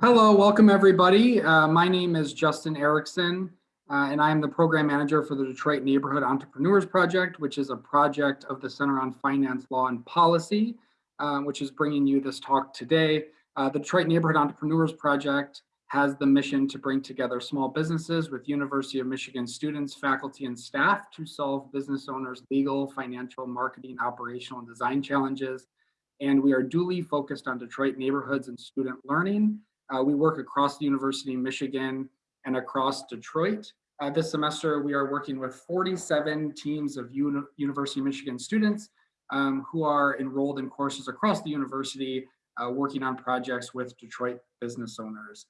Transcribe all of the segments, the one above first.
Hello, welcome everybody. Uh, my name is Justin Erickson, uh, and I am the program manager for the Detroit Neighborhood Entrepreneurs Project, which is a project of the Center on Finance, Law, and Policy, uh, which is bringing you this talk today. Uh, the Detroit Neighborhood Entrepreneurs Project has the mission to bring together small businesses with University of Michigan students, faculty, and staff to solve business owners' legal, financial, marketing, operational, and design challenges. And we are duly focused on Detroit neighborhoods and student learning. Uh, we work across the University of Michigan and across Detroit. Uh, this semester, we are working with 47 teams of Uni University of Michigan students um, who are enrolled in courses across the university, uh, working on projects with Detroit business owners.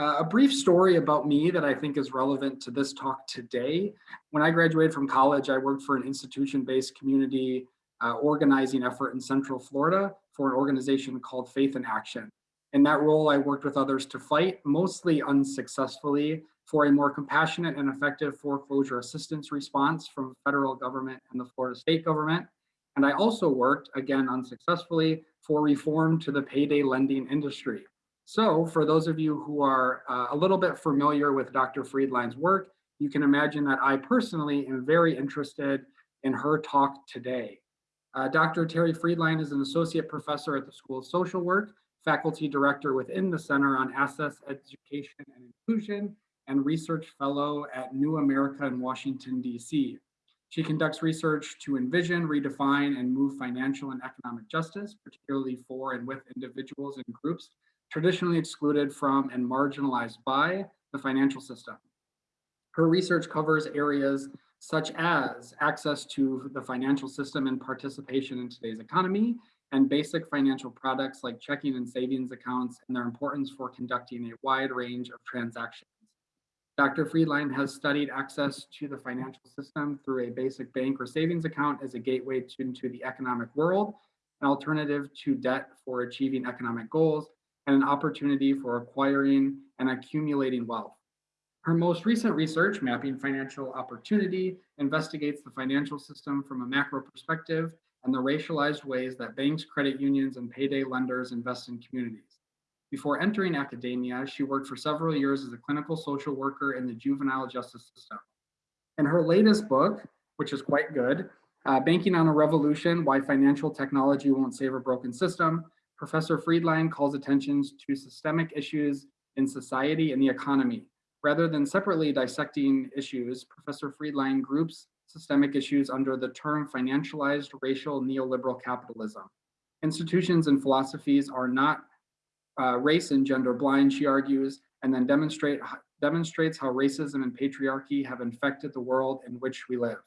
Uh, a brief story about me that I think is relevant to this talk today. When I graduated from college, I worked for an institution-based community uh, organizing effort in Central Florida for an organization called Faith in Action. In that role, I worked with others to fight, mostly unsuccessfully, for a more compassionate and effective foreclosure assistance response from federal government and the Florida state government. And I also worked, again unsuccessfully, for reform to the payday lending industry. So for those of you who are uh, a little bit familiar with Dr. Friedline's work, you can imagine that I personally am very interested in her talk today. Uh, Dr. Terri Friedline is an associate professor at the School of Social Work, faculty director within the Center on Assets, Education and Inclusion, and research fellow at New America in Washington, DC. She conducts research to envision, redefine, and move financial and economic justice, particularly for and with individuals and groups traditionally excluded from and marginalized by the financial system. Her research covers areas such as access to the financial system and participation in today's economy, and basic financial products like checking and savings accounts and their importance for conducting a wide range of transactions. Dr. Friedline has studied access to the financial system through a basic bank or savings account as a gateway to, into the economic world, an alternative to debt for achieving economic goals, and an opportunity for acquiring and accumulating wealth. Her most recent research, Mapping Financial Opportunity, investigates the financial system from a macro perspective and the racialized ways that banks, credit unions, and payday lenders invest in communities. Before entering academia, she worked for several years as a clinical social worker in the juvenile justice system. In her latest book, which is quite good, uh, Banking on a Revolution, Why Financial Technology Won't Save a Broken System, Professor Friedline calls attention to systemic issues in society and the economy. Rather than separately dissecting issues, Professor Friedline groups systemic issues under the term financialized racial neoliberal capitalism. Institutions and philosophies are not uh, race and gender blind, she argues, and then demonstrate, demonstrates how racism and patriarchy have infected the world in which we live.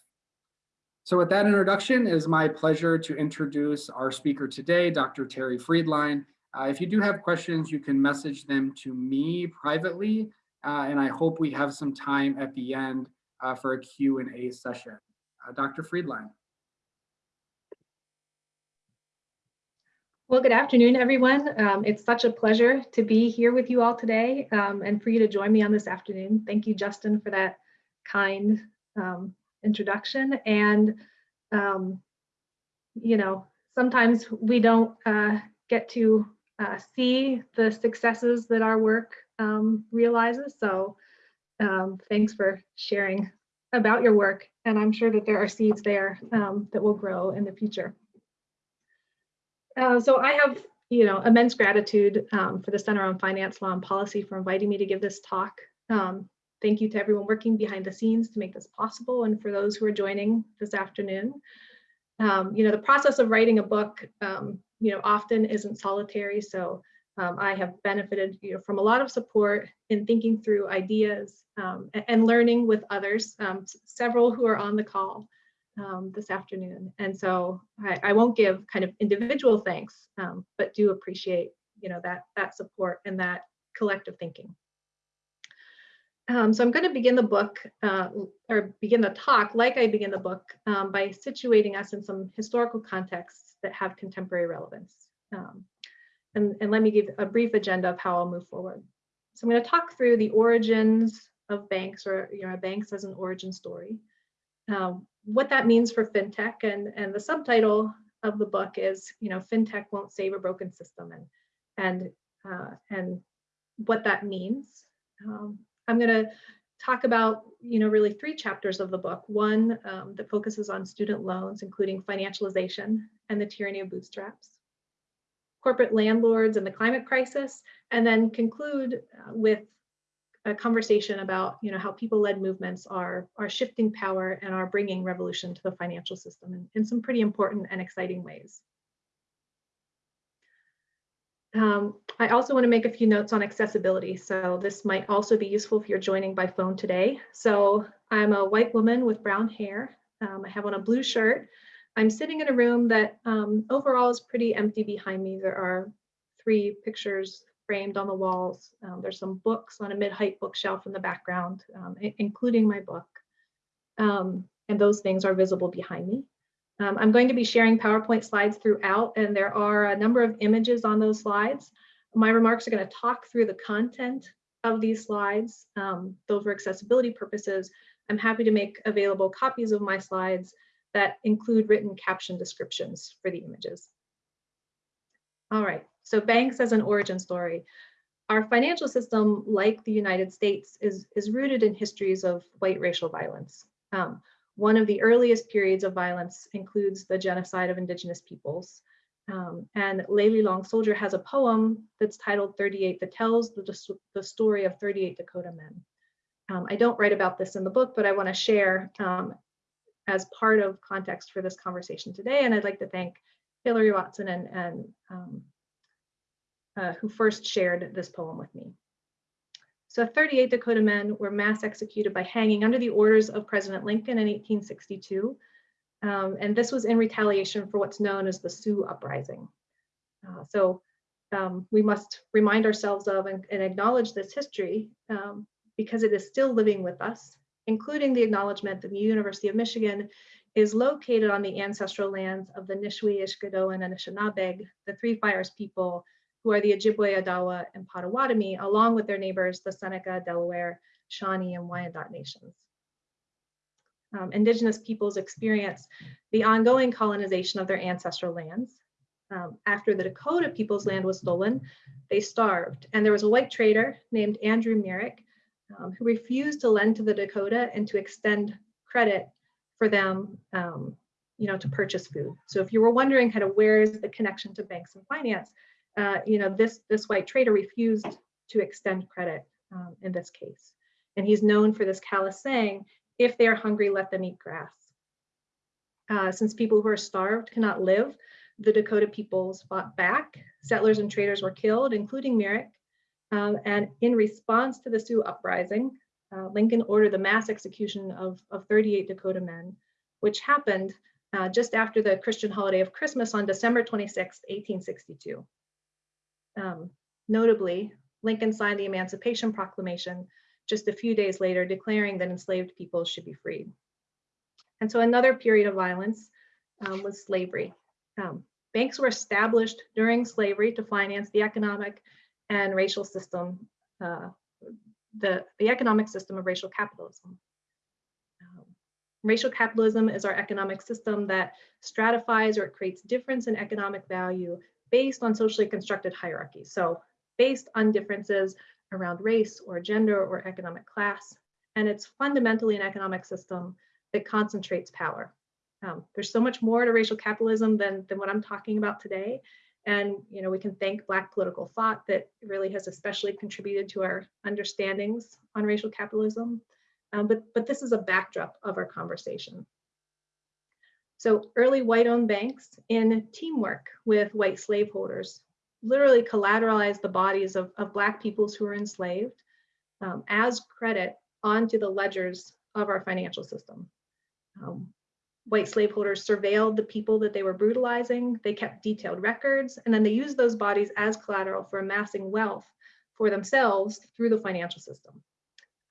So with that introduction, it is my pleasure to introduce our speaker today, Dr. Terri Friedline. Uh, if you do have questions, you can message them to me privately, uh, and I hope we have some time at the end uh, for a Q&A session. Uh, Dr. Friedline. Well, good afternoon, everyone. Um, it's such a pleasure to be here with you all today um, and for you to join me on this afternoon. Thank you, Justin, for that kind um, introduction. And, um, you know, sometimes we don't uh, get to uh, see the successes that our work um, realizes. So um, thanks for sharing about your work. And I'm sure that there are seeds there um, that will grow in the future. Uh, so I have, you know, immense gratitude um, for the Center on Finance, Law and Policy for inviting me to give this talk. Um, Thank you to everyone working behind the scenes to make this possible and for those who are joining this afternoon. Um, you know, the process of writing a book, um, you know, often isn't solitary. So um, I have benefited you know, from a lot of support in thinking through ideas um, and learning with others, um, several who are on the call um, this afternoon. And so I, I, won't give kind of individual thanks, but do appreciate, you know, that, that support and that collective thinking. Um, so I'm going to begin the book uh, or begin the talk like I begin the book um, by situating us in some historical contexts that have contemporary relevance. Um, and, and let me give a brief agenda of how I'll move forward. So I'm going to talk through the origins of banks or you know banks as an origin story, um, what that means for fintech, and and the subtitle of the book is you know fintech won't save a broken system, and and uh, and what that means. Um, I'm going to talk about, you know, really three chapters of the book. One um, that focuses on student loans, including financialization and the tyranny of bootstraps, corporate landlords and the climate crisis, and then conclude uh, with a conversation about, you know, how people-led movements are, are shifting power and are bringing revolution to the financial system in, in some pretty important and exciting ways. Um, I also want to make a few notes on accessibility. So this might also be useful if you're joining by phone today. So I'm a white woman with brown hair. Um, I have on a blue shirt. I'm sitting in a room that um, overall is pretty empty behind me. There are three pictures framed on the walls. Um, there's some books on a mid-height bookshelf in the background, um, including my book. Um, and those things are visible behind me. Um, I'm going to be sharing PowerPoint slides throughout, and there are a number of images on those slides. My remarks are going to talk through the content of these slides, um, though for accessibility purposes, I'm happy to make available copies of my slides that include written caption descriptions for the images. All right, so banks as an origin story. Our financial system, like the United States, is, is rooted in histories of white racial violence. Um, one of the earliest periods of violence includes the genocide of indigenous peoples. Um, and Layli Long Soldier has a poem that's titled 38 that tells the, the story of 38 Dakota men. Um, I don't write about this in the book, but I want to share um, as part of context for this conversation today. And I'd like to thank Hillary Watson and, and um, uh, who first shared this poem with me. So 38 Dakota men were mass executed by hanging under the orders of President Lincoln in 1862. Um, and this was in retaliation for what's known as the Sioux Uprising. Uh, so um, we must remind ourselves of and, and acknowledge this history um, because it is still living with us, including the acknowledgement that the University of Michigan is located on the ancestral lands of the Ishkoodowan, and Anishinaabeg, the Three Fires people who are the Ojibwe, Odawa, and Potawatomi, along with their neighbors, the Seneca, Delaware, Shawnee, and Wyandot nations. Um, indigenous peoples experience the ongoing colonization of their ancestral lands. Um, after the Dakota people's land was stolen, they starved. And there was a white trader named Andrew Myrick um, who refused to lend to the Dakota and to extend credit for them um, you know, to purchase food. So if you were wondering kind of where is the connection to banks and finance, uh, you know, this, this white trader refused to extend credit um, in this case. And he's known for this callous saying, if they are hungry, let them eat grass. Uh, since people who are starved cannot live, the Dakota peoples fought back. Settlers and traders were killed, including Myrick. Um, and in response to the Sioux uprising, uh, Lincoln ordered the mass execution of, of 38 Dakota men, which happened uh, just after the Christian holiday of Christmas on December 26, 1862. Um, notably, Lincoln signed the Emancipation Proclamation just a few days later, declaring that enslaved people should be freed. And so another period of violence um, was slavery. Um, banks were established during slavery to finance the economic and racial system, uh, the, the economic system of racial capitalism. Um, racial capitalism is our economic system that stratifies or creates difference in economic value based on socially constructed hierarchies. So based on differences around race or gender or economic class. And it's fundamentally an economic system that concentrates power. Um, there's so much more to racial capitalism than, than what I'm talking about today. And you know, we can thank Black political thought that really has especially contributed to our understandings on racial capitalism. Um, but, but this is a backdrop of our conversation. So early white-owned banks in teamwork with white slaveholders literally collateralized the bodies of, of Black peoples who were enslaved um, as credit onto the ledgers of our financial system. Um, white slaveholders surveilled the people that they were brutalizing, they kept detailed records, and then they used those bodies as collateral for amassing wealth for themselves through the financial system.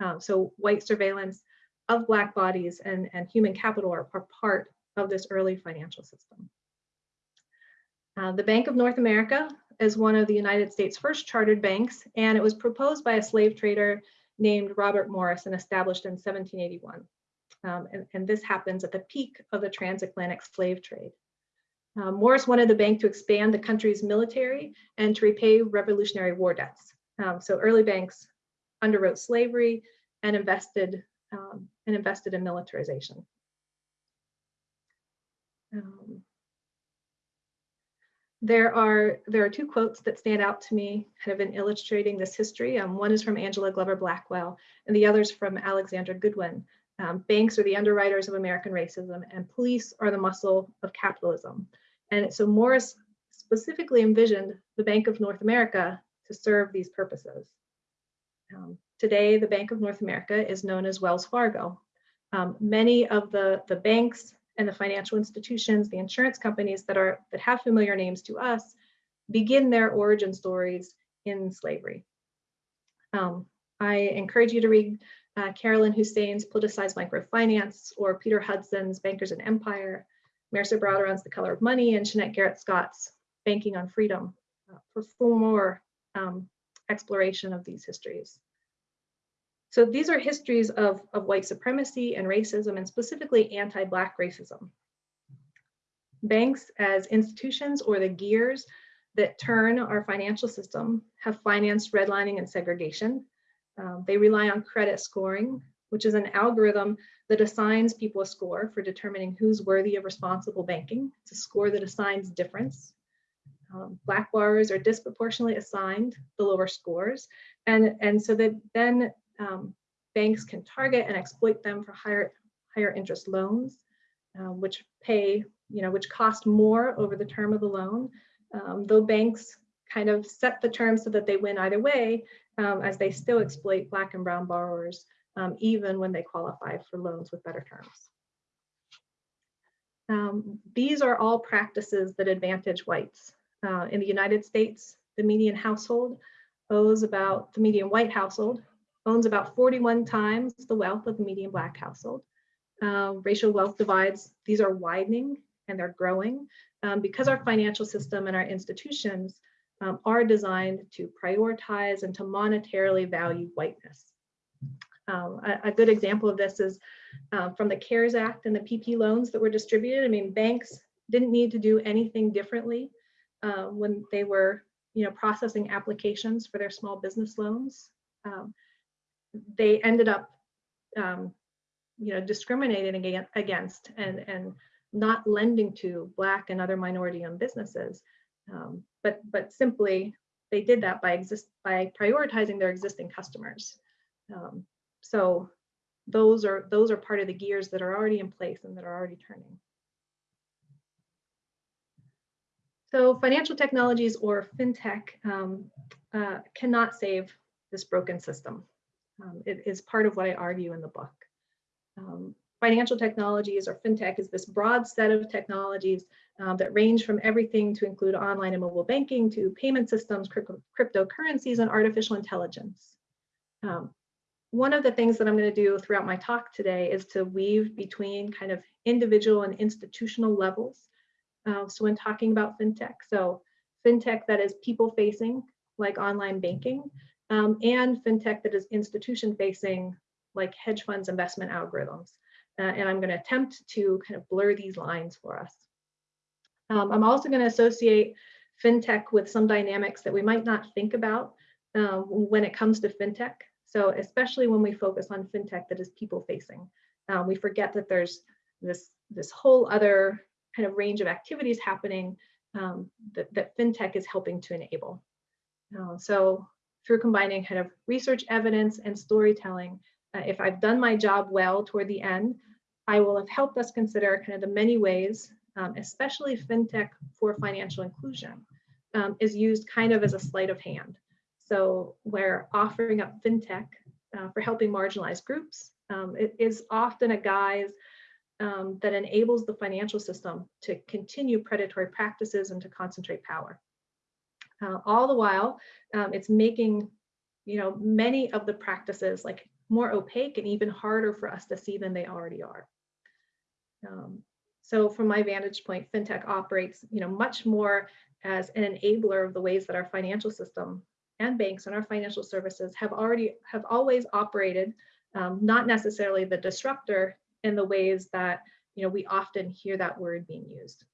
Um, so white surveillance of Black bodies and, and human capital are, are part of this early financial system. Uh, the Bank of North America is one of the United States' first chartered banks, and it was proposed by a slave trader named Robert Morris and established in 1781. Um, and, and, this happens at the peak of the transatlantic slave trade. Um, Morris wanted the bank to expand the country's military and to repay Revolutionary War debts. Um, so early banks underwrote slavery and invested um, and invested in militarization. Um, there are there are two quotes that stand out to me, kind of in illustrating this history. Um, one is from Angela Glover Blackwell, and the other is from Alexandra Goodwin. Um, banks are the underwriters of American racism, and police are the muscle of capitalism. And so Morris specifically envisioned the Bank of North America to serve these purposes. Um, today, the Bank of North America is known as Wells Fargo. Um, many of the, the banks and the financial institutions, the insurance companies that are that have familiar names to us, begin their origin stories in slavery. Um, I encourage you to read uh, Carolyn Hossein's Politicized Microfinance or Peter Hudson's Bankers and Empire, Mehrsa Baradaran's The Color of Money, and Shennette Garrett Scott's Banking on Freedom uh, for more um, exploration of these histories. So these are histories of, of white supremacy and racism, and specifically anti-Black racism. Banks as institutions or the gears that turn our financial system have financed redlining and segregation. Um, they rely on credit scoring, which is an algorithm that assigns people a score for determining who's worthy of responsible banking. It's a score that assigns difference. Um, black borrowers are disproportionately assigned the lower scores. And, and so that then um, banks can target and exploit them for higher, higher interest loans, uh, which pay, you know, which cost more over the term of the loan. Um, though banks kind of set the terms so that they win either way, um, as they still exploit Black and Brown borrowers, um, even when they qualify for loans with better terms. Um, these are all practices that advantage whites. Uh, in the United States, the median household owes about, the median white household owns about 41 times the wealth of the median Black household. Uh, racial wealth divides, these are widening and they're growing um, because our financial system and our institutions um, are designed to prioritize and to monetarily value whiteness. Um, a, a, good example of this is uh, from the CARES Act and the PP loans that were distributed. I mean, banks didn't need to do anything differently uh, when they were, you know, processing applications for their small business loans. Um, they ended up, um, you know, discriminating against and and not lending to Black and other minority-owned businesses, um, but but simply they did that by exist by prioritizing their existing customers. Um, so those are those are part of the gears that are already in place and that are already turning. So financial technologies or fintech um, uh, cannot save this broken system. Um, it is part of what I argue in the book. Um, financial technologies or fintech is this broad set of technologies um, that range from everything to include online and mobile banking to payment systems, crypto cryptocurrencies, and artificial intelligence. Um, one of the things that I'm going to do throughout my talk today is to weave between kind of individual and institutional levels. Uh, so when talking about fintech, so fintech that is people facing, like online banking, um, and fintech that is institution facing, like hedge funds investment algorithms. Uh, and I'm going to attempt to kind of blur these lines for us. Um, I'm also going to associate fintech with some dynamics that we might not think about um, when it comes to fintech. So especially when we focus on fintech that is people facing, um, we forget that there's this, this whole other kind of range of activities happening um, that, that fintech is helping to enable. Uh, so through combining kind of research evidence and storytelling, uh, if I've done my job well toward the end, I will have helped us consider kind of the many ways, um, especially fintech for financial inclusion, um, is used kind of as a sleight of hand. So where offering up fintech uh, for helping marginalized groups um, it is often a guise um, that enables the financial system to continue predatory practices and to concentrate power. Uh, all the while, um, it's making you know many of the practices like more opaque and even harder for us to see than they already are. Um, so from my vantage point, fintech operates you know much more as an enabler of the ways that our financial system and banks and our financial services have already have always operated, um, not necessarily the disruptor in the ways that you know we often hear that word being used.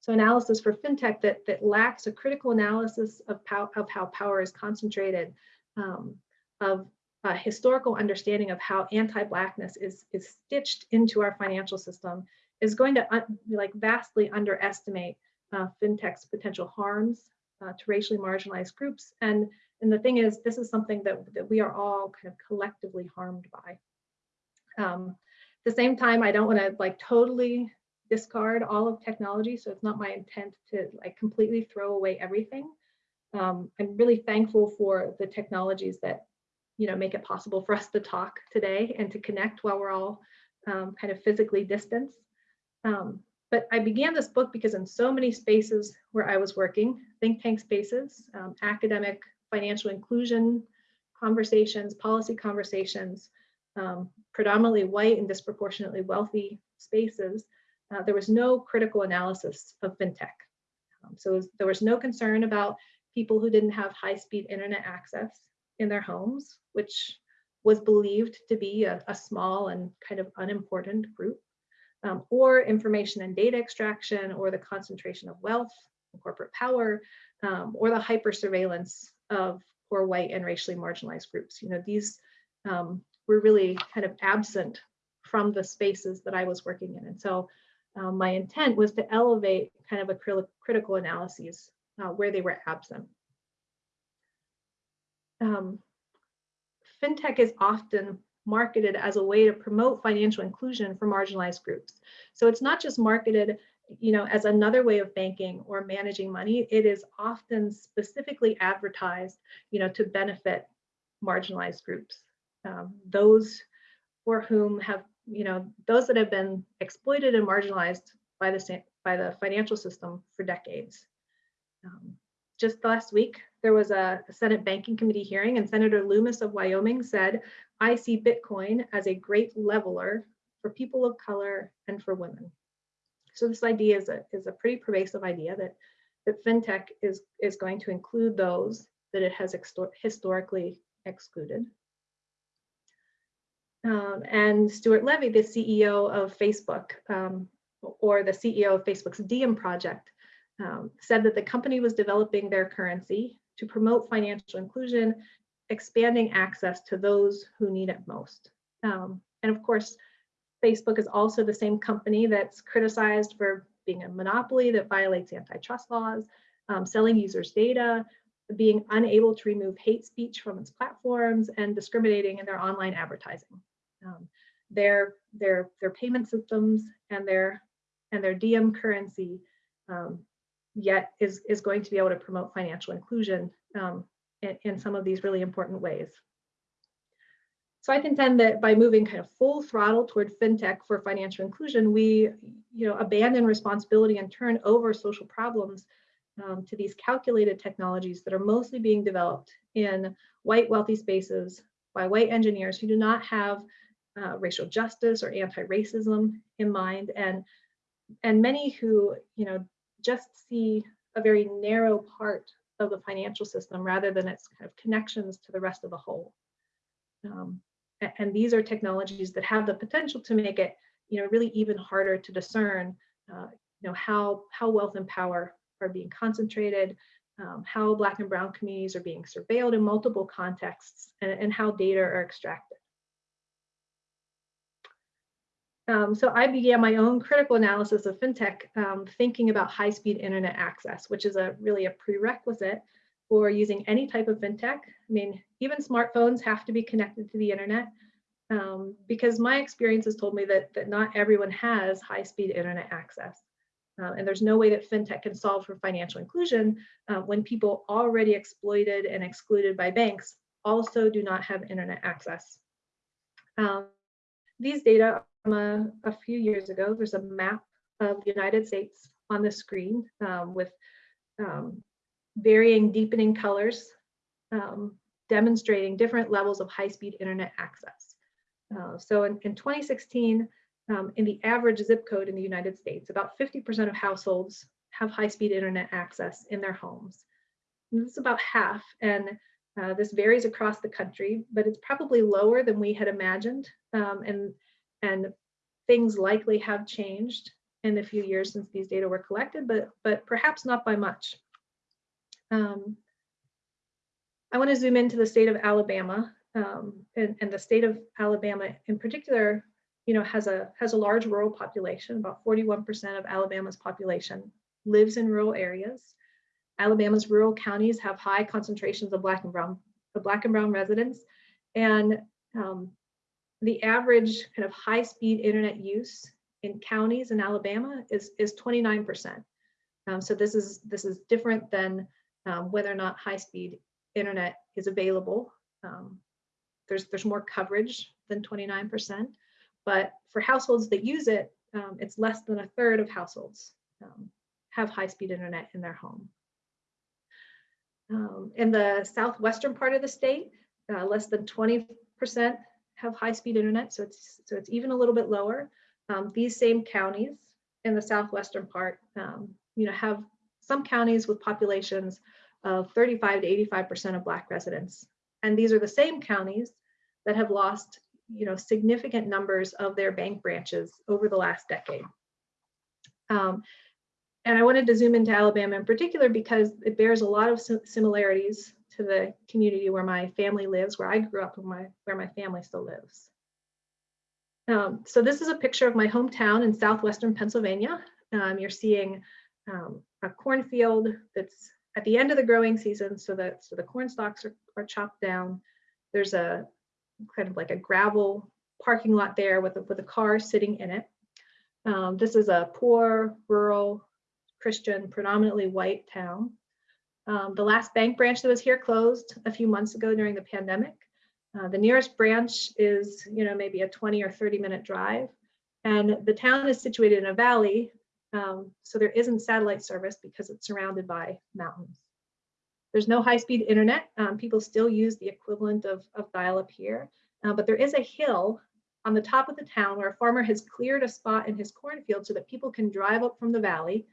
So analysis for fintech that, that lacks a critical analysis of, pow of how power is concentrated, um, of a historical understanding of how anti-blackness is, is stitched into our financial system is going to like vastly underestimate uh, fintech's potential harms uh, to racially marginalized groups. And, and the thing is, this is something that, that we are all kind of collectively harmed by. Um, at the same time, I don't want to like totally discard all of technology. So it's not my intent to like completely throw away everything. Um, I'm really thankful for the technologies that, you know, make it possible for us to talk today and to connect while we're all um, kind of physically distanced. Um, but I began this book because in so many spaces where I was working, think tank spaces, um, academic, financial inclusion conversations, policy conversations, um, predominantly white and disproportionately wealthy spaces, uh, there was no critical analysis of fintech. Um, so there was no concern about people who didn't have high-speed internet access in their homes, which was believed to be a, a small and kind of unimportant group um, or information and data extraction, or the concentration of wealth and corporate power, um, or the hyper surveillance of poor white and racially marginalized groups. You know, these um, were really kind of absent from the spaces that I was working in. And so um, my intent was to elevate kind of a critical analyses uh, where they were absent. Um, fintech is often marketed as a way to promote financial inclusion for marginalized groups. So it's not just marketed you know, as another way of banking or managing money, it is often specifically advertised, you know, to benefit marginalized groups. Um, those for whom have, you know, those that have been exploited and marginalized by the by the financial system for decades. Um, just last week, there was a, Senate Banking Committee hearing, and Senator Lummis of Wyoming said, I see Bitcoin as a great leveler for people of color and for women. So this idea is a, is a pretty pervasive idea that, that fintech is, is going to include those that it has historically excluded. Um, and Stuart Levey, the CEO of Facebook, um, or the CEO of Facebook's Diem project, um, said that the company was developing their currency to promote financial inclusion, expanding access to those who need it most. Um, and of course, Facebook is also the same company that's criticized for being a monopoly that violates antitrust laws, um, selling users' data, being unable to remove hate speech from its platforms, and discriminating in their online advertising. Um, their, their, their payment systems and their, and their Diem currency um, yet is, is going to be able to promote financial inclusion um, in, in some of these really important ways. So I contend that by moving kind of full throttle toward fintech for financial inclusion, we you know, abandon responsibility and turn over social problems um, to these calculated technologies that are mostly being developed in white wealthy spaces by white engineers who do not have uh, racial justice or anti-racism in mind and and many who you know just see a very narrow part of the financial system rather than its kind of connections to the rest of the whole. Um, and these are technologies that have the potential to make it, you know, really even harder to discern, uh, you know, how how wealth and power are being concentrated, um, how Black and Brown communities are being surveilled in multiple contexts, and, and how data are extracted. Um, so I began my own critical analysis of fintech, um, thinking about high-speed internet access, which is a really a prerequisite for using any type of fintech. I mean, even smartphones have to be connected to the internet um, because my experience has told me that, that not everyone has high-speed internet access. Uh, and there's no way that fintech can solve for financial inclusion uh, when people already exploited and excluded by banks also do not have internet access. Um, these data from a, a, few years ago. There's a map of the United States on the screen um, with um, varying deepening colors um, demonstrating different levels of high-speed internet access. Uh, so in, in 2016, um, in the average zip code in the United States, about 50% of households have high-speed internet access in their homes. And this is about half, and uh, this varies across the country, but it's probably lower than we had imagined. Um, and and things likely have changed in the few years since these data were collected, but, but perhaps not by much. Um, I want to zoom into the state of Alabama um, and, and the state of Alabama in particular, you know, has a has a large rural population. About 41% of Alabama's population lives in rural areas. Alabama's rural counties have high concentrations of black and brown, of black and brown residents, and um, the average kind of high-speed internet use in counties in Alabama is is 29%. Um, so this is this is different than um, whether or not high-speed internet is available. Um, there's there's more coverage than 29%, but for households that use it, um, it's less than a third of households um, have high-speed internet in their home. Um, in the southwestern part of the state, uh, less than 20% have high-speed internet, so it's so it's even a little bit lower. Um, these same counties in the southwestern part, um, you know, have some counties with populations of 35 to 85% of Black residents. And these are the same counties that have lost, you know, significant numbers of their bank branches over the last decade. And I wanted to zoom into Alabama in particular because it bears a lot of similarities to the community where my family lives, where I grew up and my, where my family still lives. Um, so this is a picture of my hometown in southwestern Pennsylvania. Um, you're seeing um, a cornfield that's at the end of the growing season, so that so the corn stalks are, are chopped down. There's a kind of like a gravel parking lot there with a, with a car sitting in it. Um, this is a poor, rural, Christian, predominantly white town. Um, the last bank branch that was here closed a few months ago during the pandemic. Uh, the nearest branch is, you know, maybe a 20 or 30 minute drive. And the town is situated in a valley, um, so there isn't satellite service because it's surrounded by mountains. There's no high-speed internet. Um, people still use the equivalent of, of dial-up here, uh, but there is a hill on the top of the town where a farmer has cleared a spot in his cornfield so that people can drive up from the valley,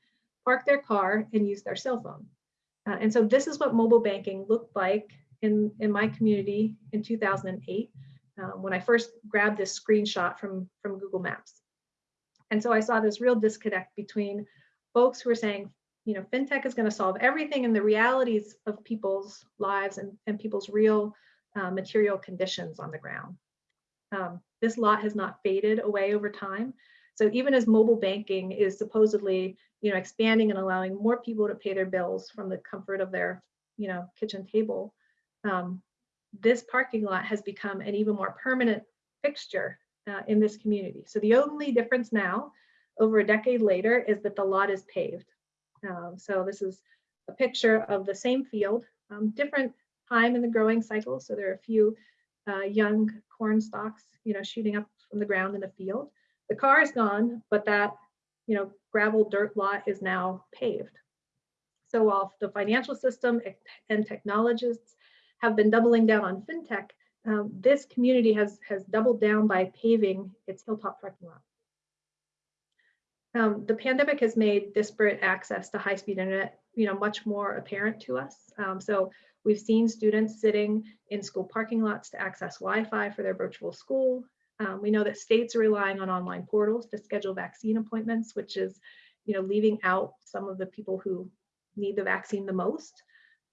park their car, and use their cell phone. Uh, and so this is what mobile banking looked like in, in my community in 2008 um, when I first grabbed this screenshot from, from Google Maps. And so I saw this real disconnect between folks who are saying, you know, fintech is going to solve everything and the realities of people's lives and, and people's real uh, material conditions on the ground. Um, this lot has not faded away over time. So even as mobile banking is supposedly, you know, expanding and allowing more people to pay their bills from the comfort of their, you know, kitchen table, um, this parking lot has become an even more permanent fixture uh, in this community. So the only difference now, over a decade later, is that the lot is paved. Um, so this is a picture of the same field, um, different time in the growing cycle. So there are a few uh, young corn stalks, you know, shooting up from the ground in the field. The car is gone, but that, you know, gravel dirt lot is now paved. So while the financial system and technologists have been doubling down on fintech, um, this community has, has doubled down by paving its hilltop parking lot. Um, the pandemic has made disparate access to high-speed internet, you know, much more apparent to us. Um, so we've seen students sitting in school parking lots to access Wi-Fi for their virtual school. Um, we know that states are relying on online portals to schedule vaccine appointments, which is, you know, leaving out some of the people who need the vaccine the most.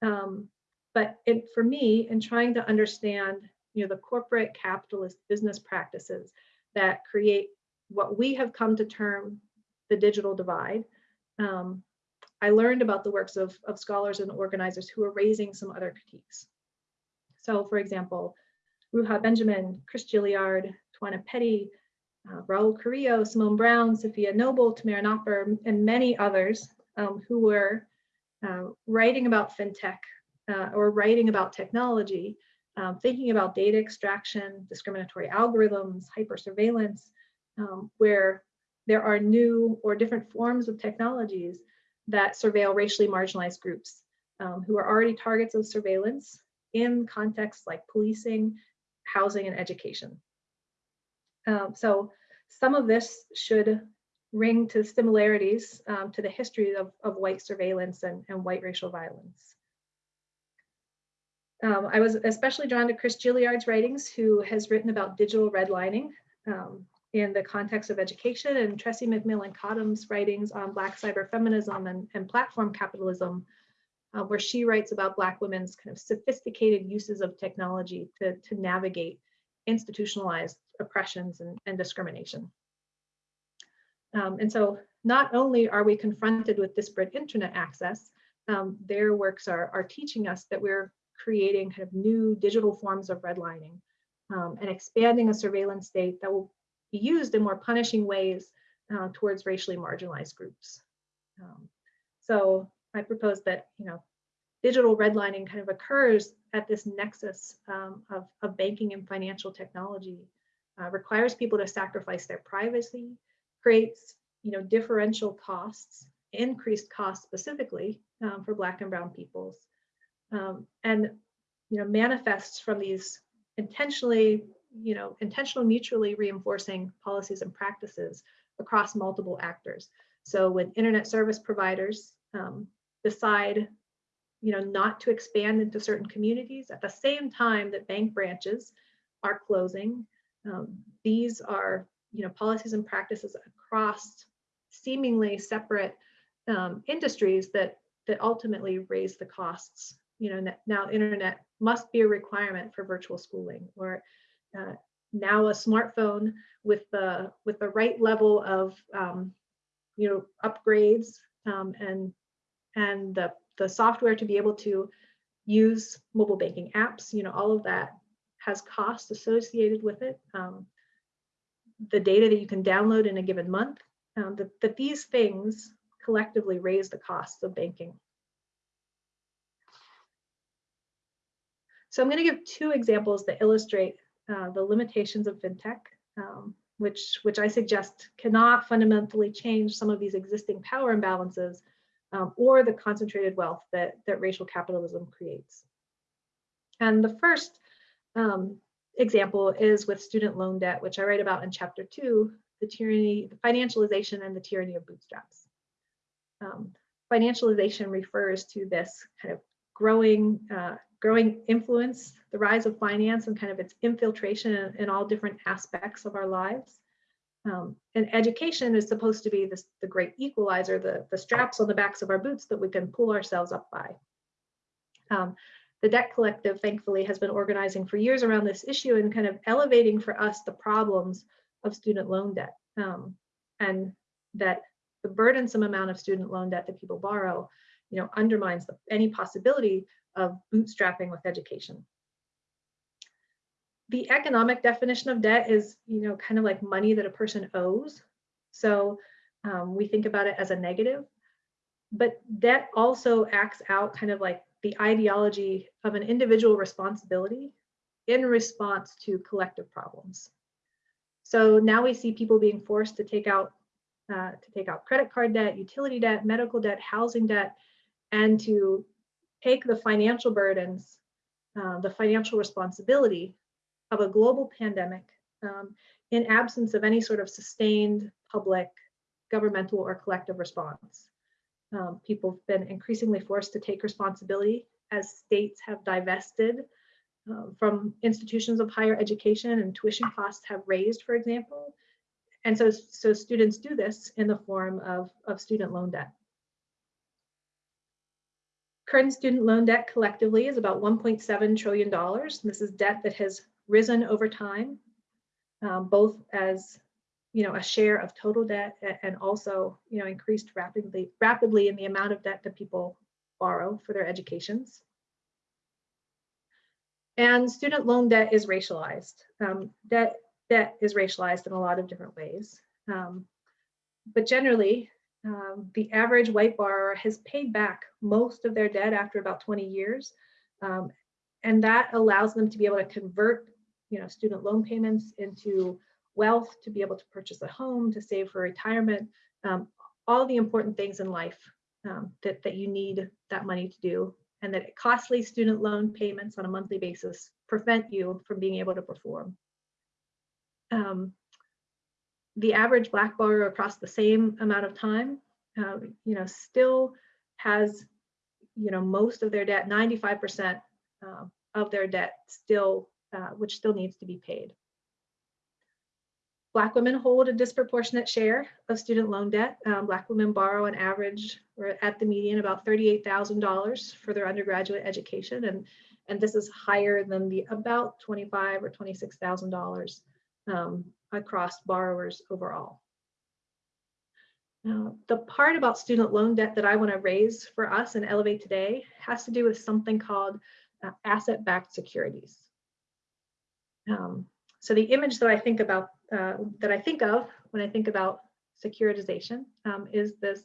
Um, but it, for me, in trying to understand you know, the corporate capitalist business practices that create what we have come to term the digital divide. Um, I learned about the works of, of scholars and organizers who are raising some other critiques. So for example, Ruha Benjamin, Chris Gilliard, Tawana Petty, uh, Raul Carrillo, Simone Browne, Safiya Noble, Tamara Nopper, and many others um, who were uh, writing about fintech uh, or writing about technology um, thinking about data extraction, discriminatory algorithms, hypersurveillance, um, where there are new or different forms of technologies that surveil racially marginalized groups um, who are already targets of surveillance in contexts like policing, housing, and education. Um, so some of this should ring to similarities um, to the history of, of white surveillance and, and white racial violence. Um, I was especially drawn to Chris Gilliard's writings, who has written about digital redlining. Um, in the context of education and Tressie McMillan Cottom's writings on Black cyberfeminism and, and platform capitalism, uh, where she writes about Black women's kind of sophisticated uses of technology to, to navigate institutionalized oppressions and, and discrimination. Um, and so not only are we confronted with disparate internet access, um, their works are, are teaching us that we're creating kind of new digital forms of redlining um, and expanding a surveillance state that will be used in more punishing ways uh, towards racially marginalized groups. Um, so I propose that, you know, digital redlining kind of occurs at this nexus um, of, of banking and financial technology, uh, requires people to sacrifice their privacy, creates, you know, differential costs, increased costs specifically um, for Black and Brown peoples, um, and, you know, manifests from these intentionally, you know, intentional mutually reinforcing policies and practices across multiple actors. So when internet service providers um, decide you know, not to expand into certain communities at the same time that bank branches are closing. Um, these are, you know, policies and practices across seemingly separate um, industries that that ultimately raise the costs. You know, now internet must be a requirement for virtual schooling, or uh, now a smartphone with the with the right level of um, you know upgrades um, and and the the software to be able to use mobile banking apps, you know, all of that has costs associated with it. Um, the data that you can download in a given month, um, that, that these things collectively raise the costs of banking. So I'm going to give two examples that illustrate uh, the limitations of fintech, um, which, which I suggest cannot fundamentally change some of these existing power imbalances, um, or the concentrated wealth that, that racial capitalism creates. And the first um, example is with student loan debt, which I write about in chapter two, the tyranny, the financialization and the tyranny of bootstraps. Um, financialization refers to this kind of growing, uh, growing influence, the rise of finance and kind of its infiltration in, in all different aspects of our lives. Um, and education is supposed to be this, the great equalizer, the, the straps on the backs of our boots that we can pull ourselves up by. Um, the Debt Collective, thankfully, has been organizing for years around this issue and kind of elevating for us the problems of student loan debt. Um, and that the burdensome amount of student loan debt that people borrow, you know, undermines the, any possibility of bootstrapping with education the economic definition of debt is, you know, kind of like money that a person owes. So um, we think about it as a negative, but debt also acts out kind of like the ideology of an individual responsibility in response to collective problems. So now we see people being forced to take out uh, to take out credit card debt, utility debt, medical debt, housing debt, and to take the financial burdens, uh, the financial responsibility of a global pandemic um, in absence of any sort of sustained public, governmental, or collective response. Um, people have been increasingly forced to take responsibility as states have divested um, from institutions of higher education and tuition costs have raised, for example. And so, so students do this in the form of, of student loan debt. Current student loan debt collectively is about $1.7 trillion. This is debt that has risen over time, um, both as you know a share of total debt and also you know increased rapidly rapidly in the amount of debt that people borrow for their educations. And student loan debt is racialized. Um, debt debt is racialized in a lot of different ways. Um, but generally, um, the average white borrower has paid back most of their debt after about 20 years. Um, and that allows them to be able to convert you know, student loan payments into wealth to be able to purchase a home, to save for retirement, um, all the important things in life um, that, that you need that money to do and that costly student loan payments on a monthly basis prevent you from being able to perform. Um, the average Black borrower across the same amount of time, uh, you know, still has, you know, most of their debt, 95% uh, of their debt still uh, which still needs to be paid. Black women hold a disproportionate share of student loan debt. Um, Black women borrow on average, or at the median, about $38,000 for their undergraduate education. And, and this is higher than the about 25 or $26,000 um, across borrowers overall. Now, the part about student loan debt that I want to raise for us and elevate today has to do with something called uh, asset-backed securities. Um, so the image that I think about, uh, that I think of when I think about securitization um, is this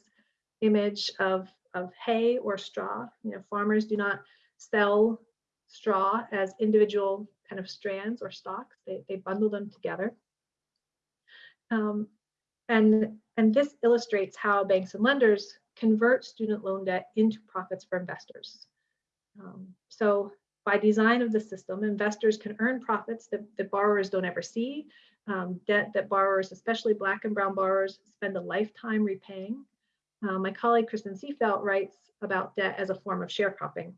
image of, of hay or straw. You know, farmers do not sell straw as individual kind of strands or stalks. They, they bundle them together. Um, and, and this illustrates how banks and lenders convert student loan debt into profits for investors. Um, so by design of the system, investors can earn profits that, that borrowers don't ever see, um, debt that borrowers, especially Black and Brown borrowers, spend a lifetime repaying. Uh, my colleague Kristin Seefeldt writes about debt as a form of sharecropping.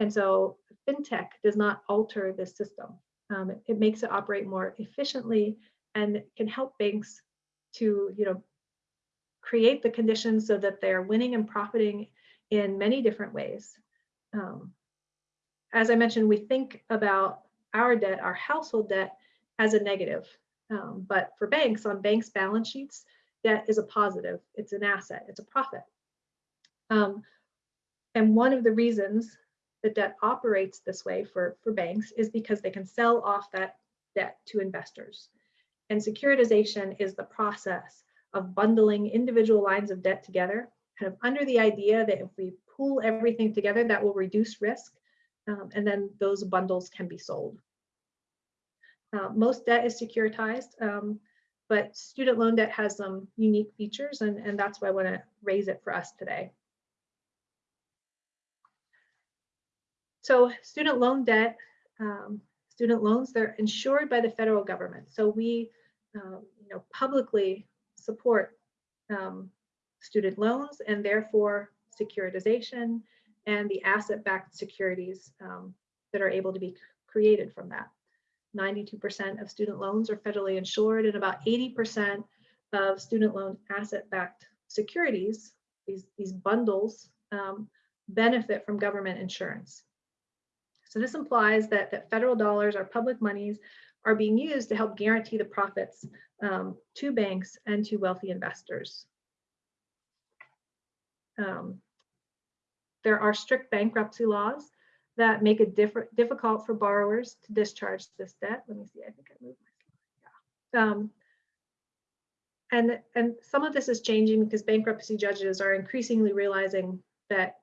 And so FinTech does not alter this system. Um, it, it makes it operate more efficiently and can help banks to, you know, create the conditions so that they're winning and profiting in many different ways. Um, as I mentioned, we think about our debt, our household debt, as a negative. Um, but for banks, on banks' balance sheets, debt is a positive. It's an asset. It's a profit. Um, and one of the reasons that debt operates this way for, for banks is because they can sell off that debt to investors. And securitization is the process of bundling individual lines of debt together, kind of under the idea that if we pool everything together, that will reduce risk um, and then those bundles can be sold. Uh, most debt is securitized, um, but student loan debt has some unique features, and, and that's why I want to raise it for us today. So student loan debt, um, student loans, they're insured by the federal government. So we uh, you know, publicly support um, student loans and therefore securitization and the asset-backed securities um, that are able to be created from that. 92% of student loans are federally insured and about 80% of student loan asset-backed securities, these, these bundles, um, benefit from government insurance. So this implies that, that federal dollars or public monies are being used to help guarantee the profits um, to banks and to wealthy investors. Um, there are strict bankruptcy laws that make it difficult for borrowers to discharge this debt. Let me see, I think I moved my slide. Yeah. Um, and, and some of this is changing because bankruptcy judges are increasingly realizing that,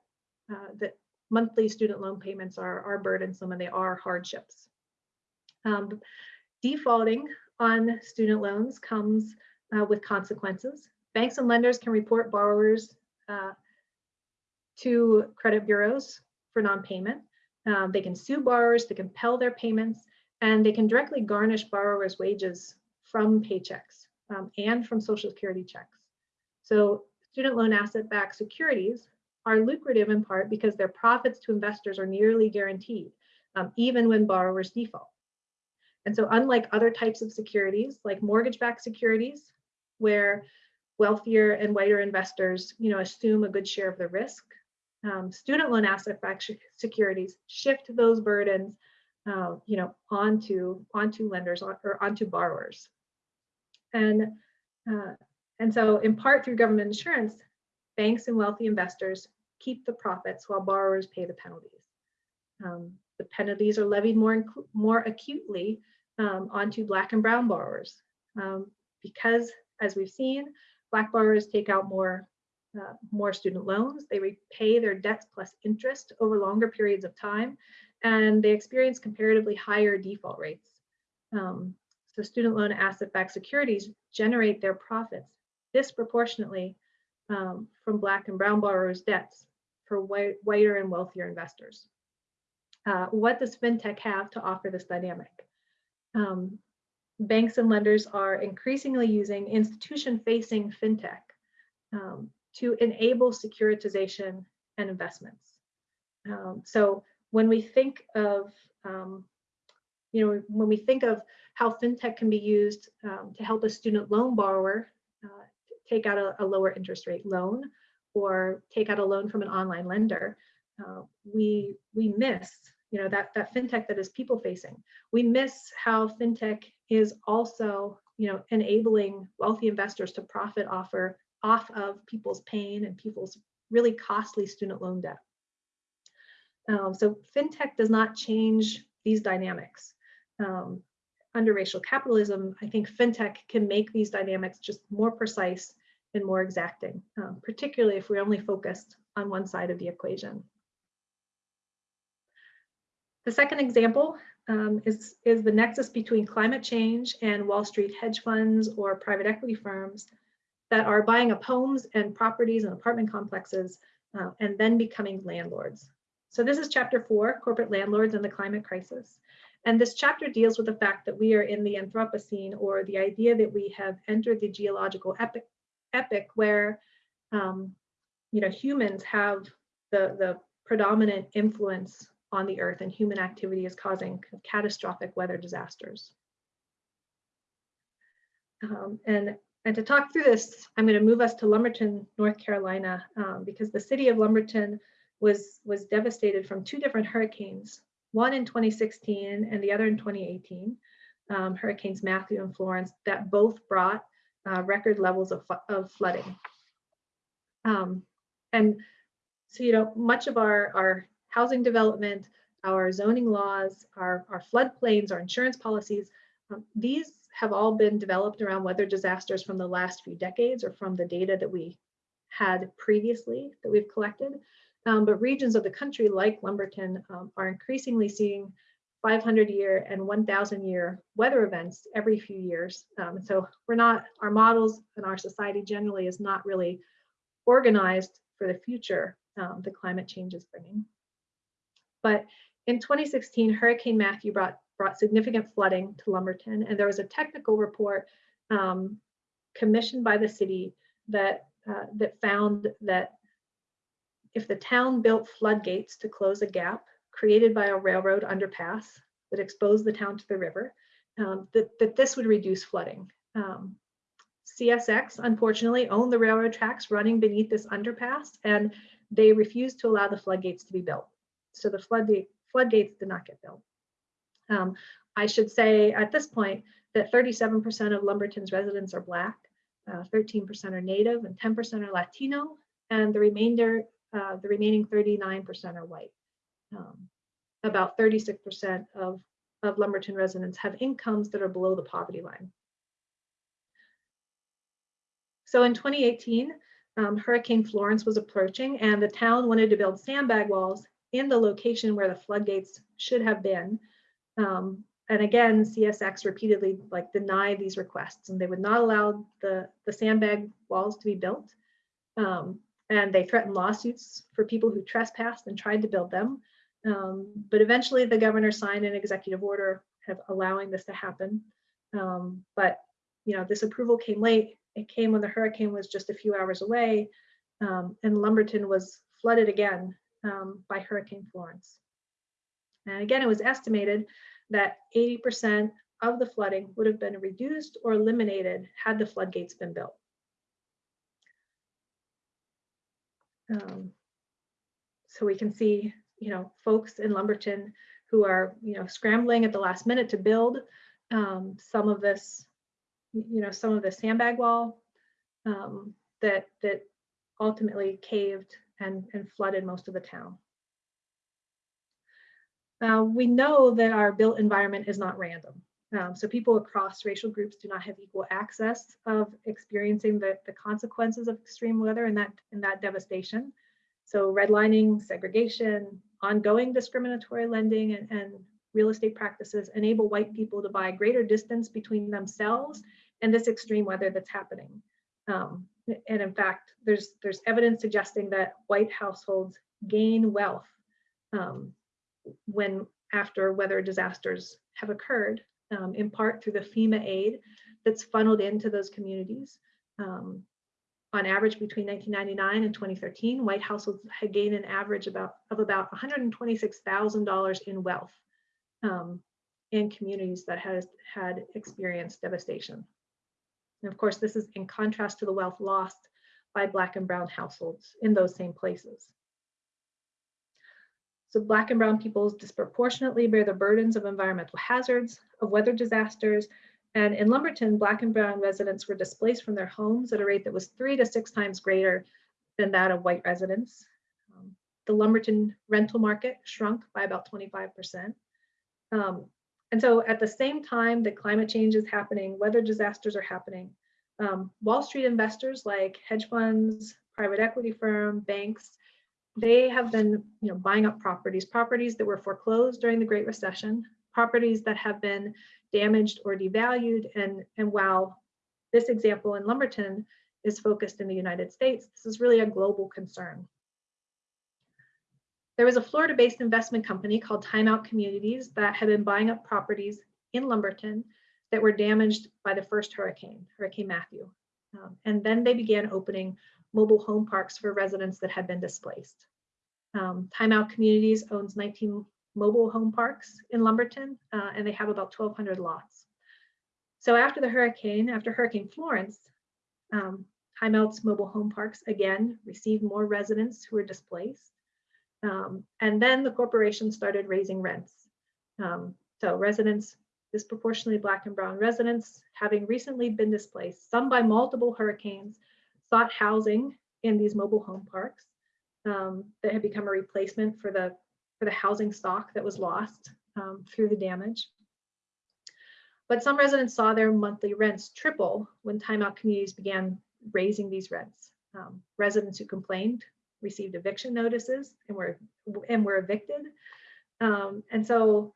uh, that monthly student loan payments are, are burdensome and they are hardships. Um, defaulting on student loans comes uh, with consequences. Banks and lenders can report borrowers uh, to credit bureaus for non-payment. Um, they can sue borrowers to compel their payments, and they can directly garnish borrowers' wages from paychecks um, and from Social Security checks. So student loan asset-backed securities are lucrative in part because their profits to investors are nearly guaranteed, um, even when borrowers default. And so unlike other types of securities, like mortgage-backed securities, where wealthier and whiter investors you know, assume a good share of the risk, um, student loan asset-backed securities shift those burdens, uh, you know, onto onto lenders or onto borrowers, and uh, and so in part through government insurance, banks and wealthy investors keep the profits while borrowers pay the penalties. Um, the penalties are levied more more acutely um, onto Black and Brown borrowers um, because, as we've seen, Black borrowers take out more uh, more student loans. They repay their debts plus interest over longer periods of time, and they experience comparatively higher default rates. Um, so student loan asset-backed securities generate their profits disproportionately um, from Black and Brown borrowers' debts for white, whiter and wealthier investors. Uh, what does FinTech have to offer this dynamic? Um, banks and lenders are increasingly using institution-facing FinTech um, to enable securitization and investments. Um, so when we think of um, you know, when we think of how fintech can be used um, to help a student loan borrower uh, take out a, a, lower interest rate loan or take out a loan from an online lender, uh, we we miss you know that that fintech that is people facing. We miss how fintech is also you know enabling wealthy investors to profit offer off of people's pain and people's really costly student loan debt. Um, so fintech does not change these dynamics. Um, under racial capitalism, I think fintech can make these dynamics just more precise and more exacting, um, particularly if we're only focused on one side of the equation. The second example um, is, is the nexus between climate change and Wall Street hedge funds or private equity firms that are buying up homes and properties and apartment complexes uh, and then becoming landlords. So this is chapter four, corporate landlords and the climate crisis. And this chapter deals with the fact that we are in the Anthropocene or the idea that we have entered the geological epic, epic where um, you know, humans have the, the predominant influence on the earth and human activity is causing catastrophic weather disasters. Um, and, and to talk through this, I'm going to move us to Lumberton, North Carolina, um, because the city of Lumberton was, was devastated from two different hurricanes, one in 2016 and the other in 2018, um, Hurricanes Matthew and Florence, that both brought uh, record levels of, of flooding. Um, and so, you know, much of our, our housing development, our zoning laws, our, our floodplains, our insurance policies, these have all been developed around weather disasters from the last few decades or from the data that we had previously that we've collected. Um, but regions of the country like Lumberton um, are increasingly seeing 500 year and 1000 year weather events every few years. Um, so we're not, our models and our society generally is not really organized for the future um, the climate change is bringing. But in 2016, Hurricane Matthew brought, brought significant flooding to Lumberton, and there was a technical report um, commissioned by the city that, uh, that found that if the town built floodgates to close a gap created by a railroad underpass that exposed the town to the river, um, that, that this would reduce flooding. Um, CSX, unfortunately, owned the railroad tracks running beneath this underpass, and they refused to allow the floodgates to be built so the floodgate, floodgates did not get built. Um, I should say at this point that 37% of Lumberton's residents are Black, 13% uh, are Native, and 10% are Latino, and the remainder, uh, the remaining 39% are white. Um, about 36% of, of Lumberton residents have incomes that are below the poverty line. So in 2018, um, Hurricane Florence was approaching and the town wanted to build sandbag walls in the location where the floodgates should have been. Um, and again, CSX repeatedly like denied these requests and they would not allow the, the sandbag walls to be built. Um, and they threatened lawsuits for people who trespassed and tried to build them. Um, but eventually the governor signed an executive order of allowing this to happen. Um, but you know, this approval came late. It came when the hurricane was just a few hours away um, and Lumberton was flooded again um, by Hurricane Florence. And again, it was estimated that 80% of the flooding would have been reduced or eliminated had the floodgates been built. Um, so we can see, you know, folks in Lumberton who are, you know, scrambling at the last minute to build um, some of this, you know, some of the sandbag wall um, that that ultimately caved and, and flooded most of the town. Uh, we know that our built environment is not random. Um, so people across racial groups do not have equal access of experiencing the, the consequences of extreme weather and that, and that devastation. So redlining, segregation, ongoing discriminatory lending and, and real estate practices enable white people to buy greater distance between themselves and this extreme weather that's happening. Um, and in fact, there's there's evidence suggesting that white households gain wealth um, when after weather disasters have occurred, um, in part through the FEMA aid that's funneled into those communities. Um, on average, between 1999 and 2013, white households had gained an average about of about $126,000 in wealth um, in communities that has had experienced devastation. And of course, this is in contrast to the wealth lost by Black and Brown households in those same places. So Black and Brown peoples disproportionately bear the burdens of environmental hazards, of weather disasters, and in Lumberton, Black and Brown residents were displaced from their homes at a rate that was three to six times greater than that of white residents. Um, the Lumberton rental market shrunk by about 25%. Um, and so at the same time that climate change is happening, weather disasters are happening, um, Wall Street investors like hedge funds, private equity firm, banks, they have been you know, buying up properties, properties that were foreclosed during the Great Recession, properties that have been damaged or devalued. And, and while this example in Lumberton is focused in the United States, this is really a global concern. There was a Florida-based investment company called Timeout Communities that had been buying up properties in Lumberton that were damaged by the first hurricane, Hurricane Matthew. Um, and then they began opening mobile home parks for residents that had been displaced. Um, Timeout Communities owns 19 mobile home parks in Lumberton, uh, and they have about 1,200 lots. So after the hurricane, after Hurricane Florence, um, Timeout's mobile home parks again received more residents who were displaced. Um, and then the corporation started raising rents. Um, so residents, disproportionately Black and Brown residents, having recently been displaced, some by multiple hurricanes, sought housing in these mobile home parks um, that had become a replacement for the, for the housing stock that was lost um, through the damage. But some residents saw their monthly rents triple when timeout communities began raising these rents. Um, residents who complained received eviction notices and were and were evicted. Um, and so,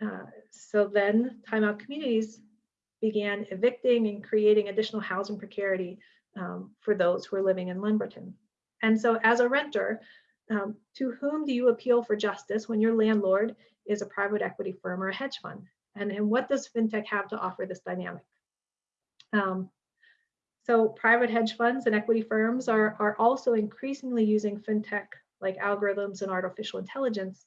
uh, so then timeout communities began evicting and creating additional housing precarity um, for those who are living in Lumberton. And so as a renter, um, to whom do you appeal for justice when your landlord is a private equity firm or a hedge fund? And, and what does FinTech have to offer this dynamic? Um, so private hedge funds and equity firms are, are also increasingly using FinTech like algorithms and artificial intelligence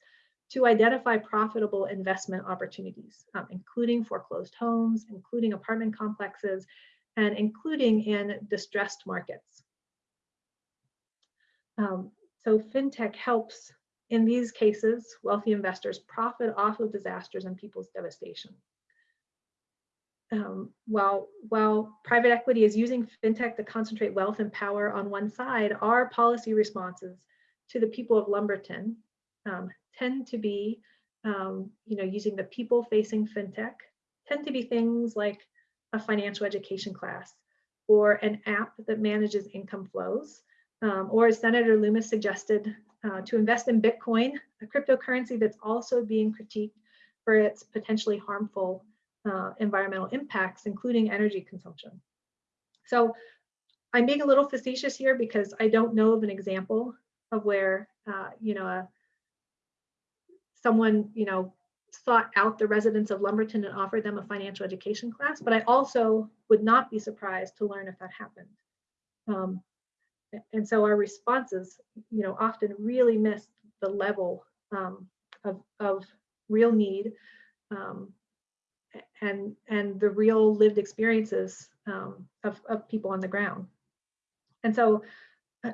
to identify profitable investment opportunities, um, including foreclosed homes, including apartment complexes, and including in distressed markets. Um, so FinTech helps, in these cases, wealthy investors profit off of disasters and people's devastation. Um, while, while private equity is using FinTech to concentrate wealth and power on one side, our policy responses to the people of Lumberton um, tend to be, um, you know, using the people-facing FinTech, tend to be things like a financial education class or an app that manages income flows, um, or as Senator Lummis suggested, uh, to invest in Bitcoin, a cryptocurrency that's also being critiqued for its potentially harmful uh, environmental impacts, including energy consumption. So I'm being a little facetious here because I don't know of an example of where, uh, you know, a, someone, you know, sought out the residents of Lumberton and offered them a financial education class, but I also would not be surprised to learn if that happened. Um, and so our responses, you know, often really miss the level um, of, of real need um, and, and the real lived experiences um, of, of people on the ground. And so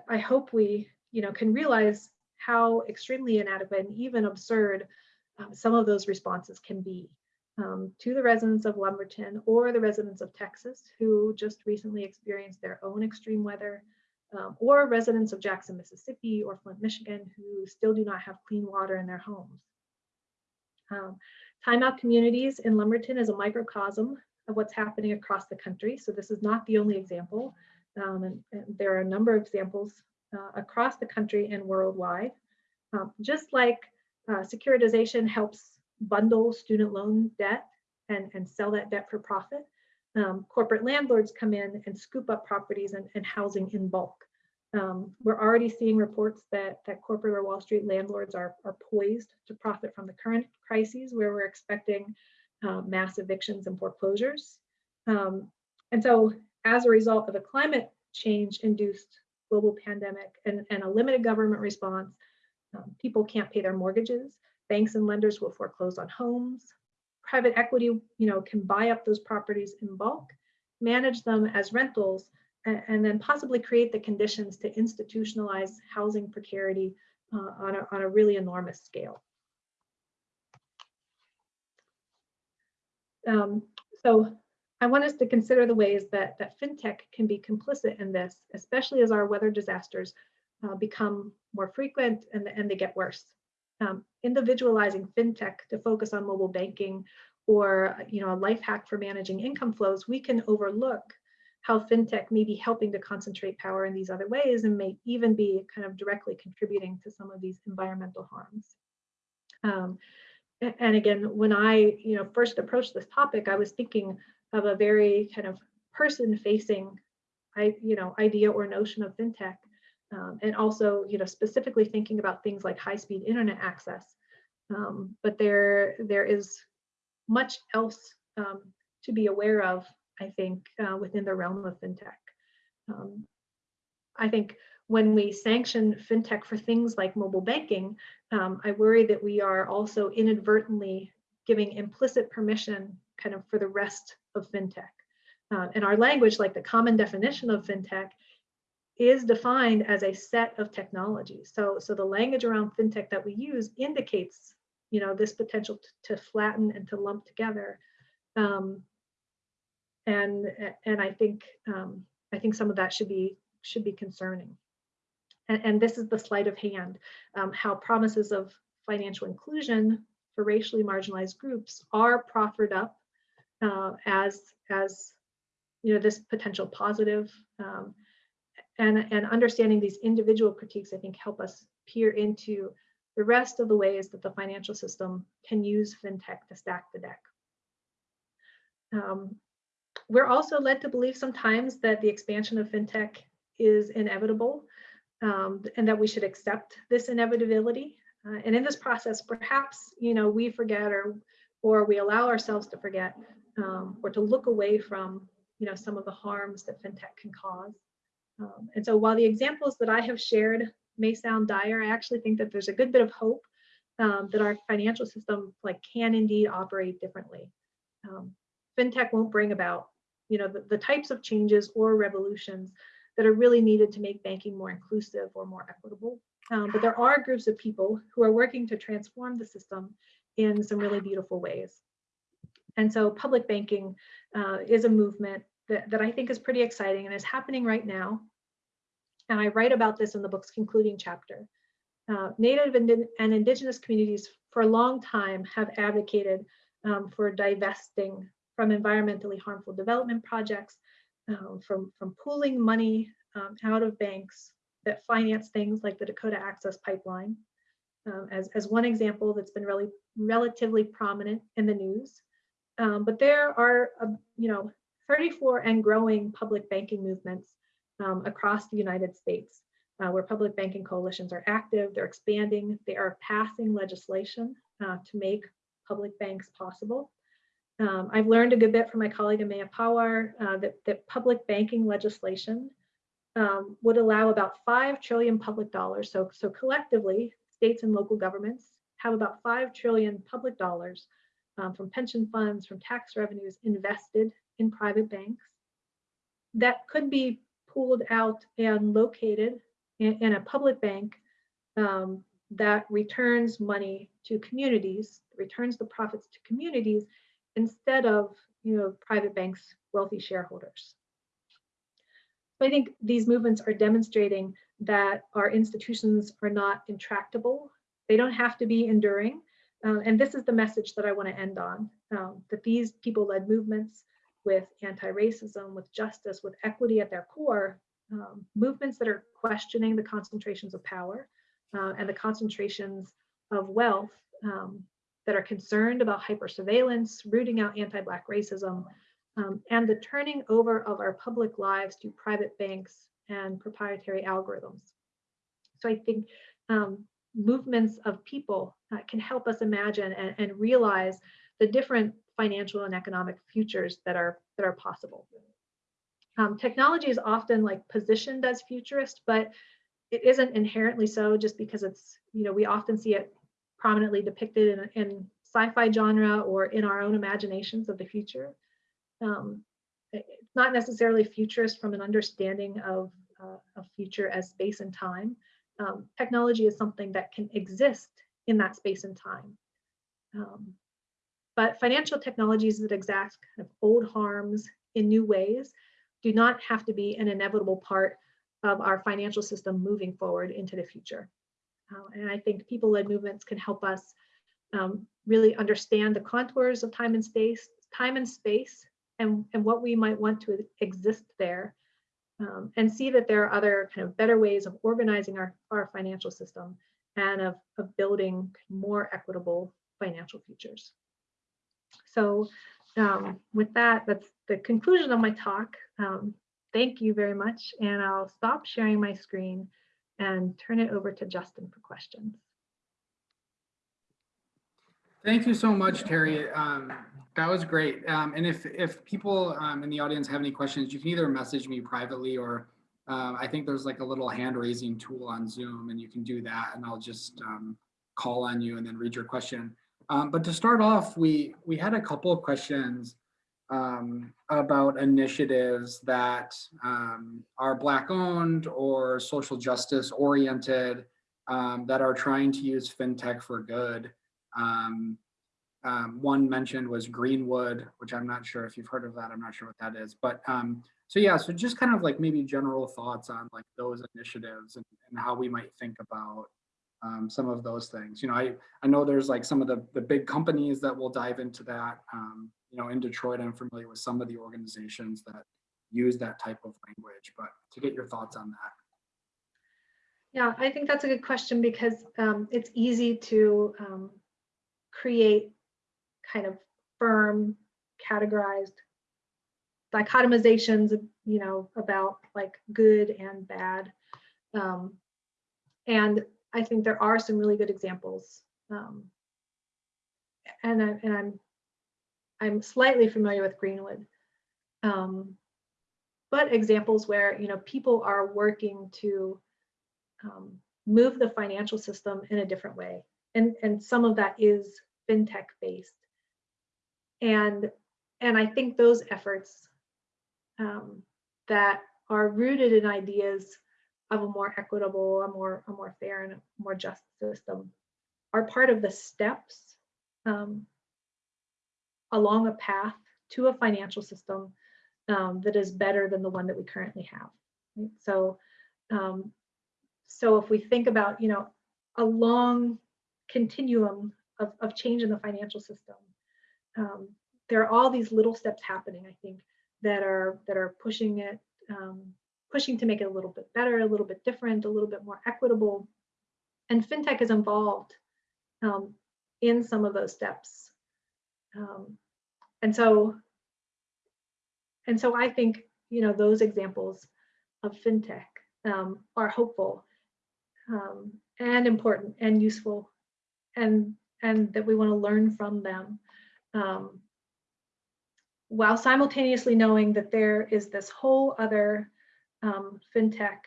I hope we, you know, can realize how extremely inadequate and even absurd um, some of those responses can be um, to the residents of Lumberton or the residents of Texas who just recently experienced their own extreme weather, um, or residents of Jackson, Mississippi or Flint, Michigan who still do not have clean water in their homes. Um, timeout communities in Lumberton is a microcosm of what's happening across the country. So this is not the only example. Um, and, and, there are a number of examples uh, across the country and worldwide. Um, just like uh, securitization helps bundle student loan debt and, and sell that debt for profit. Um, corporate landlords come in and scoop up properties and, and housing in bulk. Um, we're already seeing reports that, that corporate or Wall Street landlords are, are poised to profit from the current crises where we're expecting uh, mass evictions and foreclosures. Um, and so as a result of a climate change induced global pandemic and, and a limited government response, um, people can't pay their mortgages. Banks and lenders will foreclose on homes. private equity, you know, can buy up those properties in bulk, manage them as rentals, and, and then possibly create the conditions to institutionalize housing precarity uh, on, a, on a really enormous scale. Um, so I want us to consider the ways that, that fintech can be complicit in this, especially as our weather disasters uh, become more frequent and, and they get worse. Um, individualizing fintech to focus on mobile banking or you know a life hack for managing income flows, we can overlook how fintech may be helping to concentrate power in these other ways and may even be kind of directly contributing to some of these environmental harms. Um, and again, when I you know first approached this topic, I was thinking of a very kind of person-facing, I you know idea or notion of fintech, um, and also you know specifically thinking about things like high-speed internet access. Um, but there there is much else um, to be aware of, I think, uh, within the realm of fintech. Um, I think when we sanction fintech for things like mobile banking, um, I worry that we are also inadvertently giving implicit permission kind of for the rest of fintech. Uh, and our language, like the common definition of fintech, is defined as a set of technologies. So, so the language around fintech that we use indicates, you know, this potential to, flatten and to lump together. Um, and and I think um, I think some of that should be should be concerning. And, and this is the sleight of hand, um, how promises of financial inclusion for racially marginalized groups are proffered up uh, as as you know this potential positive um, and and understanding these individual critiques I think help us peer into the rest of the ways that the financial system can use fintech to stack the deck. Um, we're also led to believe sometimes that the expansion of fintech is inevitable um, and that we should accept this inevitability. Uh, and in this process, perhaps you know we forget or or we allow ourselves to forget um, or to look away from you know some of the harms that fintech can cause. Um, and so while the examples that I have shared may sound dire, I actually think that there's a good bit of hope um, that our financial system like can indeed operate differently. Um, fintech won't bring about you know the, the types of changes or revolutions that are really needed to make banking more inclusive or more equitable. Um, but there are groups of people who are working to transform the system in some really beautiful ways. And so public banking uh, is a movement that, that I think is pretty exciting and is happening right now. And I write about this in the book's concluding chapter. Uh, Native and, and Indigenous communities for a long time have advocated um, for divesting from environmentally harmful development projects, um, from, from pooling money um, out of banks that finance things like the Dakota Access Pipeline. Um, as, as one example that's been really relatively prominent in the news. Um, but there are, uh, you know, 34 and growing public banking movements um, across the United States, uh, where public banking coalitions are active, they're expanding, they are passing legislation uh, to make public banks possible. Um, I've learned a good bit from my colleague Ameya Pawar uh, that, that public banking legislation um, would allow about 5 trillion public dollars. So, so collectively, states and local governments have about 5 trillion public dollars um, from pension funds, from tax revenues invested in private banks that could be pooled out and located in, in a public bank um, that returns money to communities, returns the profits to communities instead of you know private banks wealthy shareholders. So i think these movements are demonstrating that our institutions are not intractable. They don't have to be enduring. Uh, and this is the message that i want to end on um, that these people-led movements with anti-racism with justice with equity at their core um, movements that are questioning the concentrations of power uh, and the concentrations of wealth um, that are concerned about hypersurveillance, rooting out anti-Black racism, um, and the turning over of our public lives to private banks and proprietary algorithms. So I think um, movements of people uh, can help us imagine and, and, realize the different financial and economic futures that are that are possible. Um, technology is often like positioned as futurist, but it isn't inherently so just because it's, you know, we often see it prominently depicted in, in sci-fi genre or in our own imaginations of the future. Um, it's not necessarily futurist from an understanding of uh, a future as space and time. Um, technology is something that can exist in that space and time. Um, but financial technologies that exact kind of old harms in new ways do not have to be an inevitable part of our financial system moving forward into the future. Uh, and I think people-led movements can help us um, really understand the contours of time and space, time and space, and, and what we might want to exist there, um, and see that there are other kind of better ways of organizing our, our financial system and of, of building more equitable financial futures. So um, with that, that's the conclusion of my talk. Um, thank you very much, and I'll stop sharing my screen and turn it over to Justin for questions. Thank you so much, Terri. Um, that was great. Um, and if, if people um, in the audience have any questions, you can either message me privately or um, I think there's like a little hand raising tool on Zoom and you can do that and I'll just call on you and then read your question. Um, but to start off, we, we had a couple of questions um, about initiatives that um, are Black owned or social justice oriented um, that are trying to use FinTech for good. Um, um, one mentioned was Greenwood, which I'm not sure if you've heard of that. I'm not sure what that is. But so yeah, so just kind of like maybe general thoughts on like those initiatives and, and how we might think about um, some of those things. You know, I, I know there's like some of the, the big companies that will dive into that. Um, you know, in Detroit, I'm familiar with some of the organizations that use that type of language, but to get your thoughts on that. Yeah, I think that's a good question because um, it's easy to um, create kind of firm, categorized dichotomizations, you know, about like good and bad. Um, and I think there are some really good examples. Um, and, I, and I'm I'm slightly familiar with Greenwood. Um, but examples where you know people are working to um, move the financial system in a different way. And, and some of that is fintech based. And, and I think those efforts um, that are rooted in ideas of a more equitable, a more, a more fair and more just system are part of the steps um, along a path to a financial system um, that is better than the one that we currently have. Right? So um, so if we think about, you know, a long continuum of, of change in the financial system, um, there are all these little steps happening, I think, that are that are pushing it, um, pushing to make it a little bit better, a little bit different, a little bit more equitable. And fintech is involved um, in some of those steps. Um, and so, and so I think, you know, those examples of fintech um, are hopeful um, and important and useful and and that we want to learn from them um, while simultaneously knowing that there is this whole other um, fintech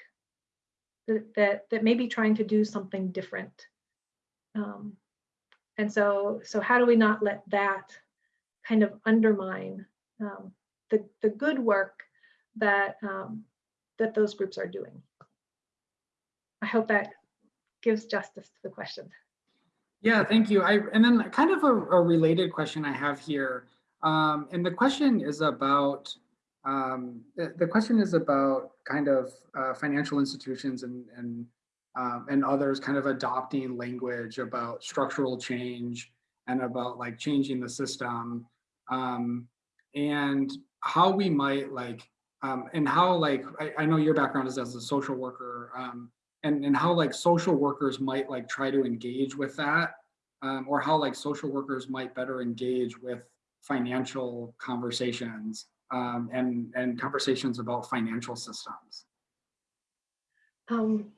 that, that that may be trying to do something different um, and so so how do we not let that kind of undermine um, the the good work that um, that those groups are doing I hope that gives justice to the question. Yeah, thank you. I and then kind of a, a related question I have here, um, and the question is about um, the, the, question is about kind of uh, financial institutions and and um, and others kind of adopting language about structural change and about like changing the system. Um, and how we might like um, and how like I, I, know your background is as a social worker um, and, and how like social workers might like try to engage with that um, or how like social workers might better engage with financial conversations um, and, and conversations about financial systems. Um,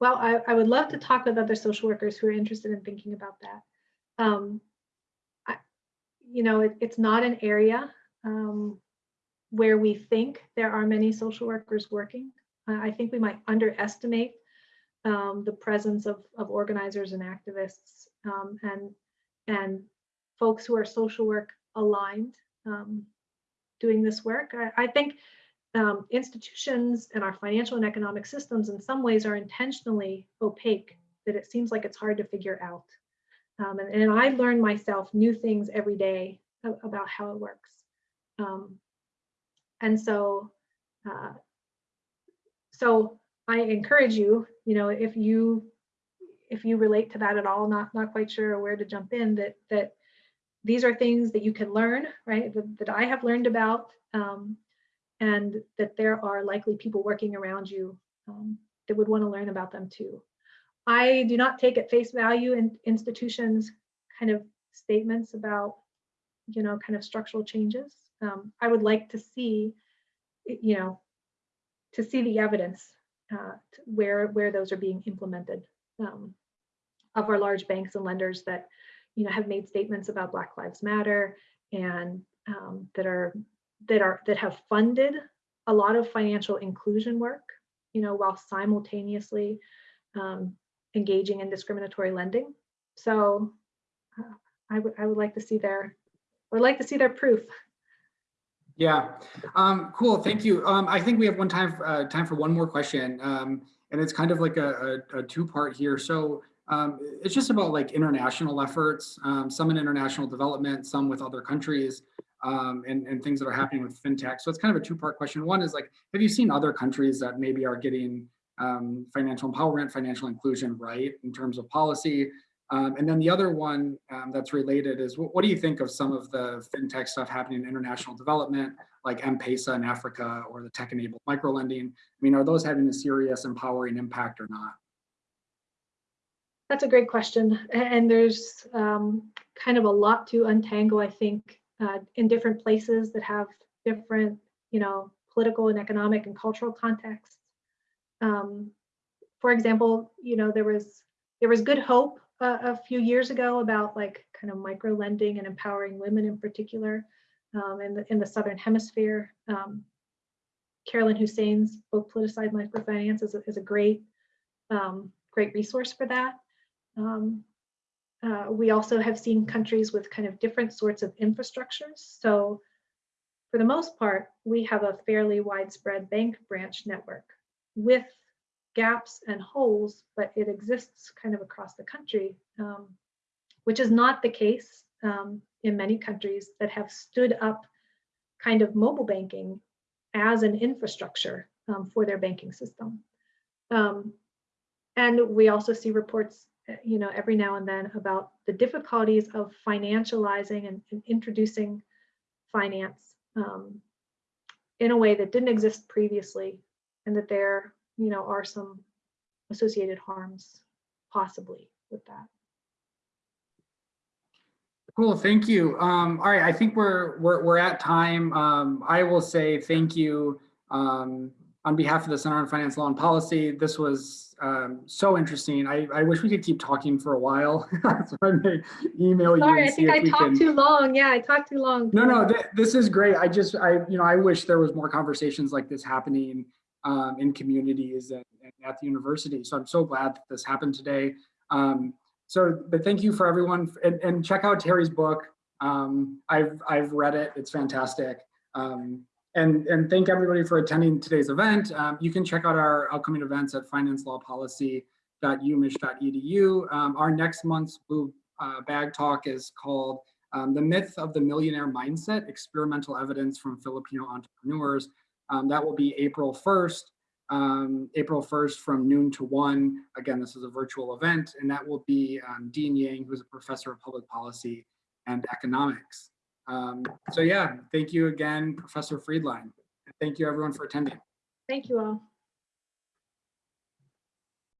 well, I, I, would love to talk with other social workers who are interested in thinking about that. Um, I, you know, it, it's not an area um, where we think there are many social workers working. I think we might underestimate um, the presence of, of organizers and activists um, and and folks who are social work aligned um, doing this work. I, I think um, institutions and our financial and economic systems in some ways are intentionally opaque that it seems like it's hard to figure out. Um, and, and I learn myself new things every day about how it works. Um, and so, uh, so I encourage you, you know, if you if you relate to that at all, not not quite sure where to jump in, that that these are things that you can learn, right? That, that I have learned about, um, and that there are likely people working around you um, that would want to learn about them too. I do not take at face value in institutions kind of statements about, you know, kind of structural changes. Um, I would like to see, you know, to see the evidence uh, where where those are being implemented um, of our large banks and lenders that, you know, have made statements about Black Lives Matter and um, that are that are that have funded a lot of financial inclusion work, you know, while simultaneously um, engaging in discriminatory lending. So uh, I would I would like to see their I would like to see their proof. Yeah, um, cool, thank you. Um, I think we have one time, uh, time for one more question. Um, and it's kind of like a, a, a two-part here. So um, it's just about like international efforts, um, some in international development, some with other countries, um, and, and things that are happening with fintech. So it's kind of a two-part question. One is like, have you seen other countries that maybe are getting um, financial empowerment, financial inclusion right in terms of policy? Um, and then the other one um, that's related is what, what do you think of some of the fintech stuff happening in international development, like M-Pesa in Africa or the tech-enabled microlending? I mean, are those having a serious empowering impact or not? That's a great question. And there's um, kind of a lot to untangle, I think, uh, in different places that have different, you know, political and economic and cultural contexts. Um, for example, you know, there was there was good hope uh, a few years ago about like kind of micro lending and empowering women in particular um, in the in the southern hemisphere. Um, Carolyn Hossein's book "Politicized Microfinance" is a, is a great um, great resource for that. Um, uh, we also have seen countries with kind of different sorts of infrastructures. So for the most part, we have a fairly widespread bank branch network with gaps and holes, but it exists kind of across the country, um, which is not the case um, in many countries that have stood up kind of mobile banking as an infrastructure um, for their banking system. Um, and we also see reports, you know, every now and then about the difficulties of financializing and, and introducing finance um, in a way that didn't exist previously, and that there, you know, are some associated harms possibly with that. Cool, thank you. Um, all right, I think we're we're we're at time. Um, I will say thank you um, on behalf of the Center on Finance Law and Policy. This was um, so interesting. I, I wish we could keep talking for a while. so I may email you Sorry, I think I talked can. too long. Yeah, I talked too long. No, no, th this is great. I just, I, you know, I wish there was more conversations like this happening um, in communities and, and at the university. So I'm so glad that this happened today. Um, so, but thank you for everyone and, and check out Terri's book. Um, I've, I've read it. It's fantastic. Um, and, and thank everybody for attending today's event. Um, you can check out our upcoming events at financelawpolicy.umich.edu. Um, our next month's Blue uh, Bag Talk is called um, The Myth of the Millionaire Mindset, Experimental Evidence from Filipino Entrepreneurs. Um, that will be April 1st, um, April 1st from noon to one. Again, this is a virtual event and that will be um, Dean Yang, who's a professor of public policy and economics. Um, so yeah, thank you again, Professor Friedline. Thank you everyone for attending. Thank you all.